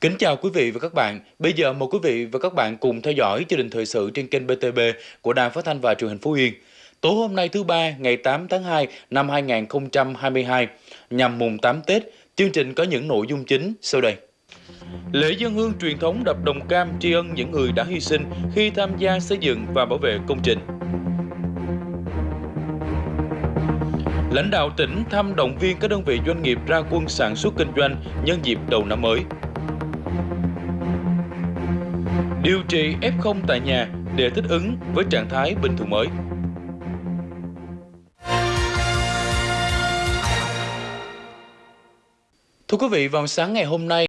Kính chào quý vị và các bạn. Bây giờ mời quý vị và các bạn cùng theo dõi chương trình thời sự trên kênh BTB của Đài Phát thanh và Truyền hình Phú Yên. Tối hôm nay thứ ba, ngày 8 tháng 2 năm 2022, nhằm mùng 8 Tết, chương trình có những nội dung chính sau đây. Lễ dân hương truyền thống đập đồng cam tri ân những người đã hy sinh khi tham gia xây dựng và bảo vệ công trình. Lãnh đạo tỉnh thăm động viên các đơn vị doanh nghiệp ra quân sản xuất kinh doanh nhân dịp đầu năm mới. Điều trị F0 tại nhà để thích ứng với trạng thái bình thường mới. Thưa quý vị, vào sáng ngày hôm nay,